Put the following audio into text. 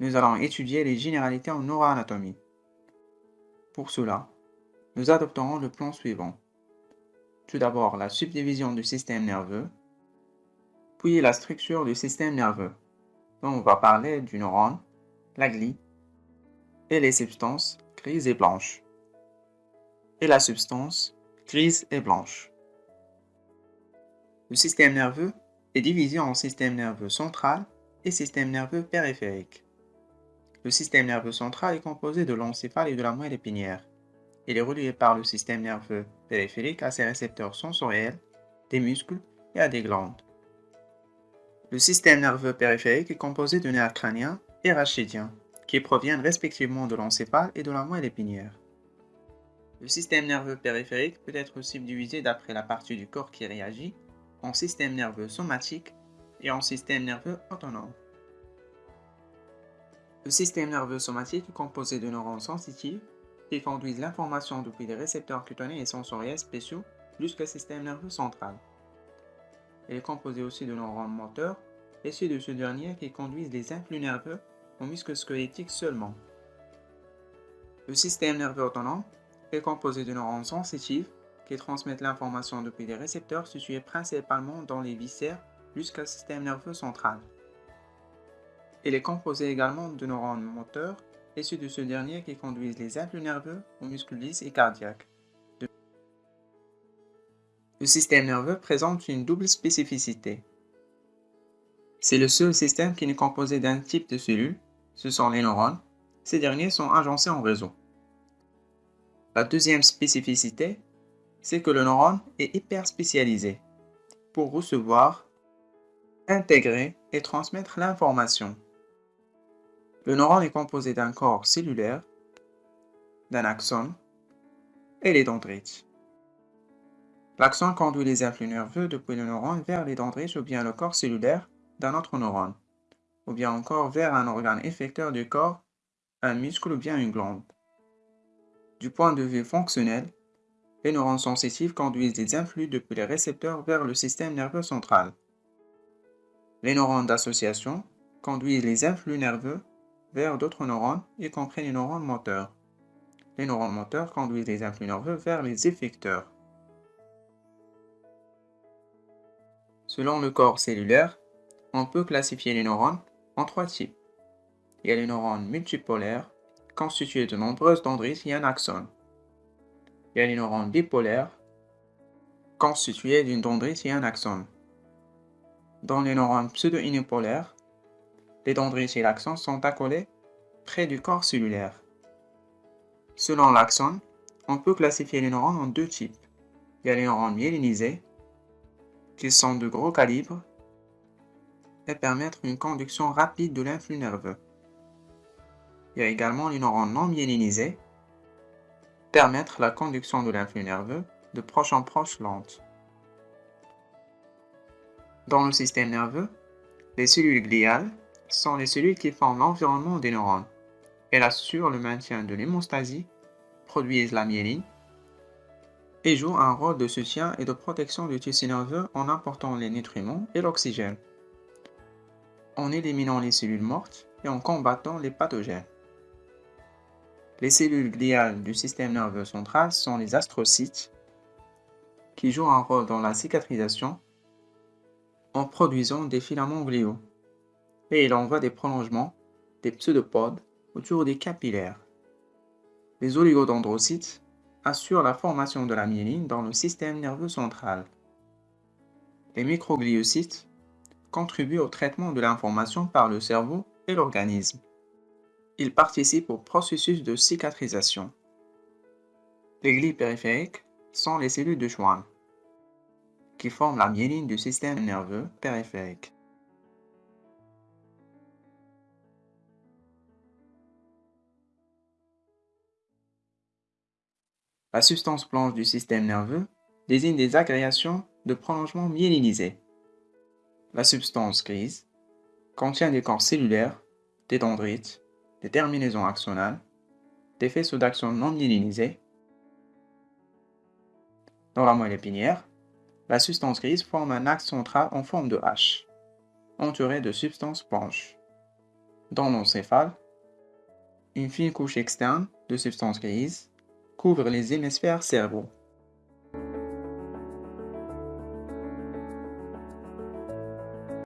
nous allons étudier les généralités en neuroanatomie. Pour cela, nous adopterons le plan suivant. Tout d'abord, la subdivision du système nerveux, puis la structure du système nerveux, dont on va parler du neurone, la glie et les substances grises et blanches, et la substance grise et blanche. Le système nerveux est divisé en système nerveux central et système nerveux périphérique. Le système nerveux central est composé de l'encéphale et de la moelle épinière. Il est relié par le système nerveux périphérique à ses récepteurs sensoriels, des muscles et à des glandes. Le système nerveux périphérique est composé de nerfs crâniens et rachidiens, qui proviennent respectivement de l'encéphale et de la moelle épinière. Le système nerveux périphérique peut être subdivisé d'après la partie du corps qui réagit en système nerveux somatique et en système nerveux autonome. Le système nerveux somatique est composé de neurones sensitifs qui conduisent l'information depuis les récepteurs cutanés et sensoriels spéciaux jusqu'au système nerveux central. Il est composé aussi de neurones moteurs, et ceux de ce dernier qui conduisent les influx nerveux aux muscles squelettiques seulement. Le système nerveux autonome est composé de neurones sensitifs qui transmettent l'information depuis les récepteurs situés principalement dans les viscères jusqu'au système nerveux central. Il est composé également de neurones moteurs et ceux de ce dernier qui conduisent les influx nerveux aux muscles lisses et cardiaques. Le système nerveux présente une double spécificité. C'est le seul système qui n'est composé d'un type de cellules, ce sont les neurones. Ces derniers sont agencés en réseau. La deuxième spécificité, c'est que le neurone est hyper spécialisé pour recevoir, intégrer et transmettre l'information. Le neurone est composé d'un corps cellulaire, d'un axone et les dendrites. L'axone conduit les influx nerveux depuis le neurone vers les dendrites ou bien le corps cellulaire d'un autre neurone, ou bien encore vers un organe effecteur du corps, un muscle ou bien une glande. Du point de vue fonctionnel, les neurones sensitifs conduisent les influx depuis les récepteurs vers le système nerveux central. Les neurones d'association conduisent les influx nerveux vers d'autres neurones, y compris les neurones moteurs. Les neurones moteurs conduisent les influx nerveux vers les effecteurs. Selon le corps cellulaire, on peut classifier les neurones en trois types. Il y a les neurones multipolaires, constitués de nombreuses dendrites et un axone. Il y a les neurones bipolaires, constitués d'une dendrite et un axone. Dans les neurones pseudo-unipolaires, les dendrites et l'axone sont accolés près du corps cellulaire. Selon l'axone, on peut classifier les neurones en deux types. Il y a les neurones myélinisés, qu'ils sont de gros calibre et permettent une conduction rapide de l'influx nerveux. Il y a également les neurones non myélinisés, permettre la conduction de l'influx nerveux de proche en proche lente. Dans le système nerveux, les cellules gliales sont les cellules qui forment l'environnement des neurones. Elles assurent le maintien de l'hémostasie, produisent la myéline et joue un rôle de soutien et de protection du tissu nerveux en apportant les nutriments et l'oxygène, en éliminant les cellules mortes et en combattant les pathogènes. Les cellules gliales du système nerveux central sont les astrocytes, qui jouent un rôle dans la cicatrisation en produisant des filaments gliaux, et il envoie des prolongements, des pseudopodes, autour des capillaires. Les oligodendrocytes assure la formation de la myéline dans le système nerveux central. Les microgliocytes contribuent au traitement de l'information par le cerveau et l'organisme. Ils participent au processus de cicatrisation. Les glies périphériques sont les cellules de Schwann, qui forment la myéline du système nerveux périphérique. La substance blanche du système nerveux désigne des agrégations de prolongement myélinisés. La substance grise contient des corps cellulaires, des dendrites, des terminaisons axonales, des faisceaux d'axone non myélinisés. Dans la moelle épinière, la substance grise forme un axe central en forme de H, entouré de substances blanches. Dans l'encéphale, une fine couche externe de substance grise couvre les hémisphères cérébraux.